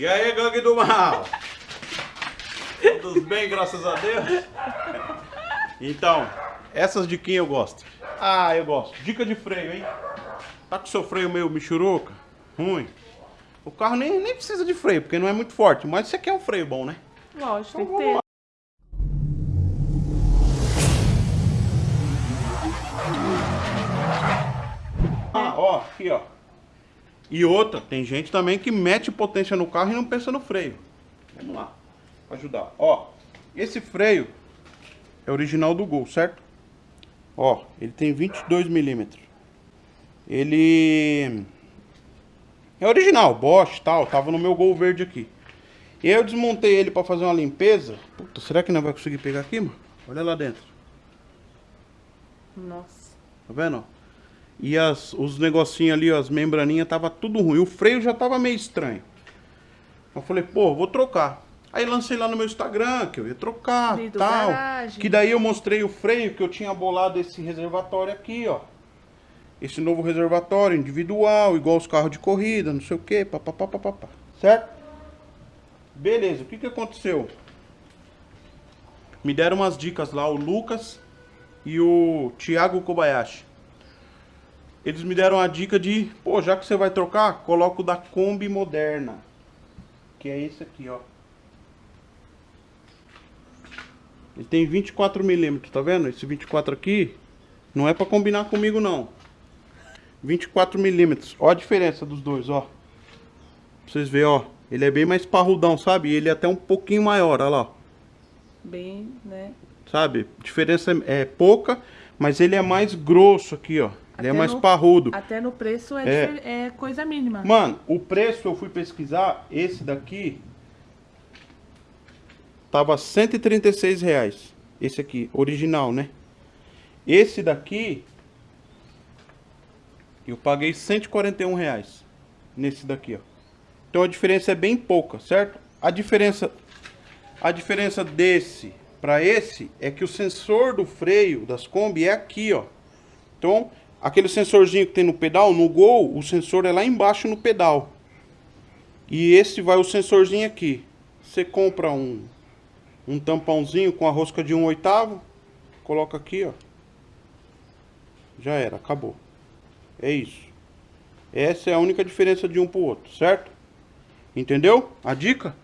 E aí, gangue do mal? Todos bem, graças a Deus? Então, essas diquinhas eu gosto. Ah, eu gosto. Dica de freio, hein? Tá com seu freio meio michuruca? Ruim. O carro nem, nem precisa de freio, porque não é muito forte. Mas você quer um freio bom, né? Lógico, Então tem que ter. Ah, ó, aqui, ó. E outra, tem gente também que mete potência no carro e não pensa no freio. Vamos lá, ajudar. Ó, esse freio é original do Gol, certo? Ó, ele tem 22 milímetros. Ele é original, Bosch e tal, tava no meu Gol verde aqui. Eu desmontei ele pra fazer uma limpeza. Puta, será que não vai conseguir pegar aqui, mano? Olha lá dentro. Nossa. Tá vendo? E as, os negocinhos ali, as membraninhas, tava tudo ruim. O freio já tava meio estranho. Eu falei, pô, vou trocar. Aí lancei lá no meu Instagram que eu ia trocar tal. garagem. Que daí eu mostrei o freio que eu tinha bolado esse reservatório aqui, ó. Esse novo reservatório individual, igual os carros de corrida, não sei o que, papapá, papapá. Certo? Beleza, o que que aconteceu? Me deram umas dicas lá, o Lucas e o Thiago Kobayashi. Eles me deram a dica de, pô, já que você vai trocar, coloca o da Kombi Moderna. Que é esse aqui, ó. Ele tem 24 milímetros, tá vendo? Esse 24 aqui não é pra combinar comigo, não. 24 milímetros. Ó a diferença dos dois, ó. Pra vocês verem, ó. Ele é bem mais parrudão, sabe? Ele é até um pouquinho maior, olha lá. Bem, né? Sabe? Diferença é pouca, mas ele é mais grosso aqui, ó. Ele é mais no- parrudo. Até no preço é, É. é coisa mínima. Mano, o preço eu fui pesquisar, esse daqui tava 136 reais. Esse aqui, original, né? Esse daqui eu paguei 141 reais nesse daqui, ó. Então a diferença é bem pouca, certo? A diferença a diferença desse para esse é que o sensor do freio das Kombi é aqui, ó. Então, aquele sensorzinho que tem no pedal, no Gol, o sensor é lá embaixo no pedal. E esse vai o sensorzinho aqui. Você compra um, um tampãozinho com a rosca de 1 oitavo, coloca aqui, ó. Já era, acabou. É isso. Essa é a única diferença de um pro outro, certo? Entendeu? A dica?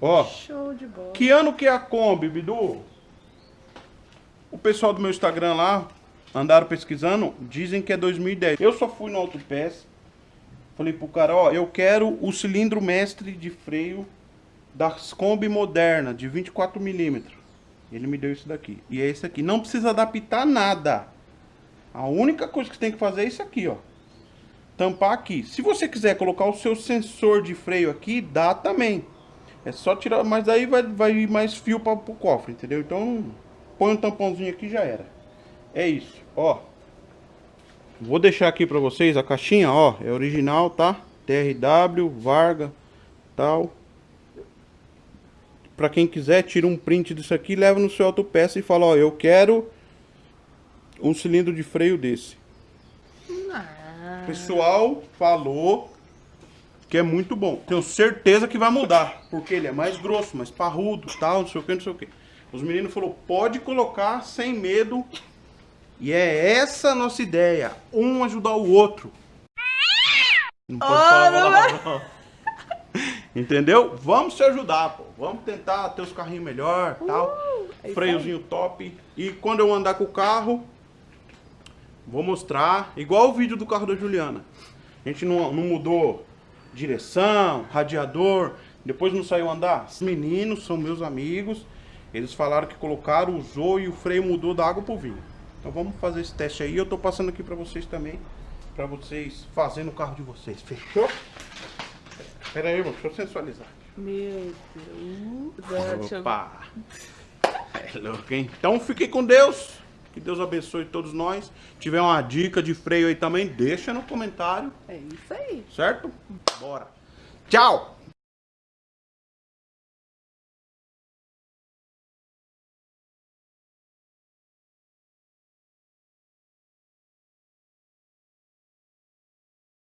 Ó. Show de bola. Que ano que é a Kombi, Bidu? O pessoal do meu Instagram lá andaram pesquisando, dizem que é 2010. Eu só fui no Autopass, falei pro cara, ó, eu quero o cilindro mestre de freio das Kombi moderna, de 24 milímetros. Ele me deu isso daqui. E é esse aqui. Não precisa adaptar nada. A única coisa que tem que fazer é isso aqui, ó. Tampar aqui. Se você quiser colocar o seu sensor de freio aqui, dá também. É só tirar, mas aí vai, vai mais fio para o cofre, entendeu? Então, põe um tampãozinho aqui e já era. É isso, ó. Vou deixar aqui para vocês a caixinha, ó. É original, tá? TRW, Varga, tal. Para quem quiser, tira um print disso aqui, leva no seu autopeça e fala, ó, eu quero um cilindro de freio desse. Ah, O pessoal falou que é muito bom. Tenho certeza que vai mudar, porque ele é mais grosso, mais parrudo, tal, não sei o que, não sei o que. Os meninos falaram, pode colocar sem medo. E é essa a nossa ideia, um ajudar o outro. Não pode falar palavrão. Entendeu? Vamos se ajudar, pô. Vamos tentar ter os carrinhos melhor, tal. é Freiozinho top. E quando eu andar com o carro, Vou mostrar, igual o vídeo do carro da Juliana. A gente não, não mudou direção, radiador, depois não saiu andar. Os meninos são meus amigos, eles falaram que colocaram, usou e o freio mudou da água pro vinho. Então vamos fazer esse teste aí, eu tô passando aqui pra vocês também, pra vocês fazerem no carro de vocês, fechou? Pera aí, irmão, deixa eu sensualizar. Meu Deus. Opa! É louco, hein? Então fiquem com Deus. Que Deus abençoe todos nós. Se tiver uma dica de freio aí também, deixa no comentário, É isso aí. certo? Bora. Tchau!